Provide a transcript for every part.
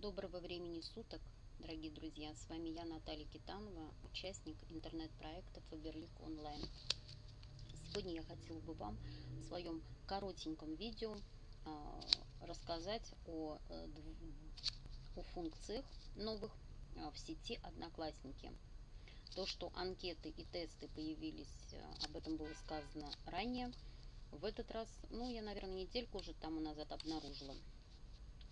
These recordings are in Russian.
Доброго времени суток, дорогие друзья! С вами я, Наталья Китанова, участник интернет-проекта Фаберлик Онлайн. Сегодня я хотела бы вам в своем коротеньком видео э, рассказать о, э, о функциях новых э, в сети Одноклассники. То, что анкеты и тесты появились, об этом было сказано ранее. В этот раз, ну, я, наверное, недельку уже тому назад обнаружила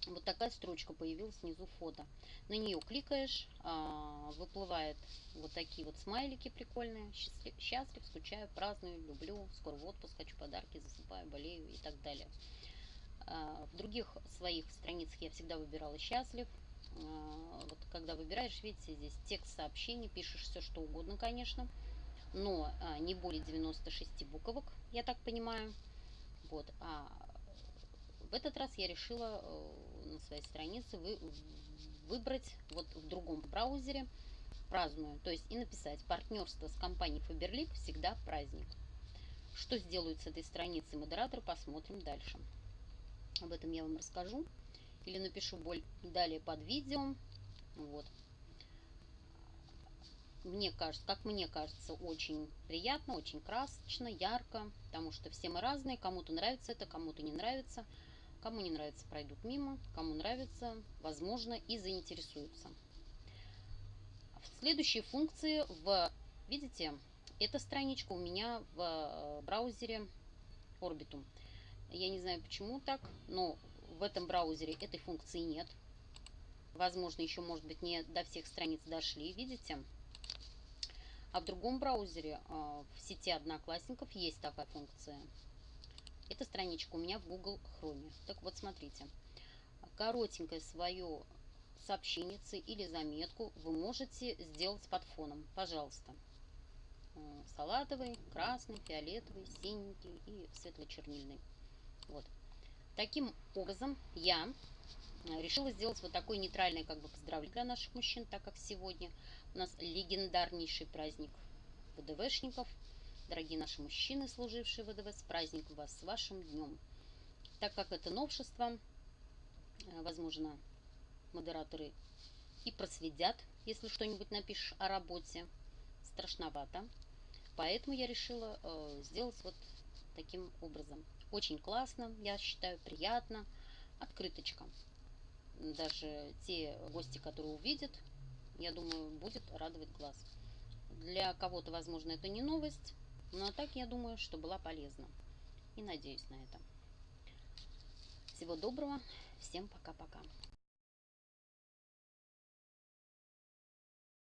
вот такая строчка появилась снизу фото. На нее кликаешь, а, выплывает вот такие вот смайлики прикольные. Счастлив, счастлив, скучаю, праздную, люблю, скоро в отпуск, хочу подарки, засыпаю, болею и так далее. А, в других своих страницах я всегда выбирала счастлив. А, вот когда выбираешь, видите, здесь текст сообщений, пишешь все что угодно, конечно, но не более 96 буквок, я так понимаю. Вот, а в этот раз я решила э, на своей странице вы, выбрать вот в другом браузере праздную, то есть и написать партнерство с компанией Faberlic всегда праздник. Что сделают с этой страницей модератор, посмотрим дальше. Об этом я вам расскажу или напишу боль далее под видео. Вот. Мне кажется, как мне кажется, очень приятно, очень красочно, ярко, потому что все мы разные, кому-то нравится это, кому-то не нравится. Кому не нравится, пройдут мимо. Кому нравится, возможно, и заинтересуются. Следующие функции в... Видите, эта страничка у меня в э, браузере Orbitum. Я не знаю, почему так, но в этом браузере этой функции нет. Возможно, еще, может быть, не до всех страниц дошли, видите? А в другом браузере, э, в сети Одноклассников, есть такая функция. Эта страничка у меня в Google Chrome. Так вот, смотрите. Коротенькое свое сообщение или заметку вы можете сделать под фоном. Пожалуйста. Э, салатовый, красный, фиолетовый, синенький и светло-чернильный. Вот. Таким образом я э, решила сделать вот такой нейтральный как бы поздравление для наших мужчин, так как сегодня у нас легендарнейший праздник ВДВшников – Дорогие наши мужчины, служившие в ВДВ, с праздником вас, с вашим днем. Так как это новшество, э, возможно, модераторы и просведят, если что-нибудь напишешь о работе. Страшновато. Поэтому я решила э, сделать вот таким образом. Очень классно, я считаю, приятно. Открыточка. Даже те гости, которые увидят, я думаю, будет радовать глаз. Для кого-то, возможно, это не новость, ну а так я думаю, что была полезна. И надеюсь на это. Всего доброго. Всем пока-пока.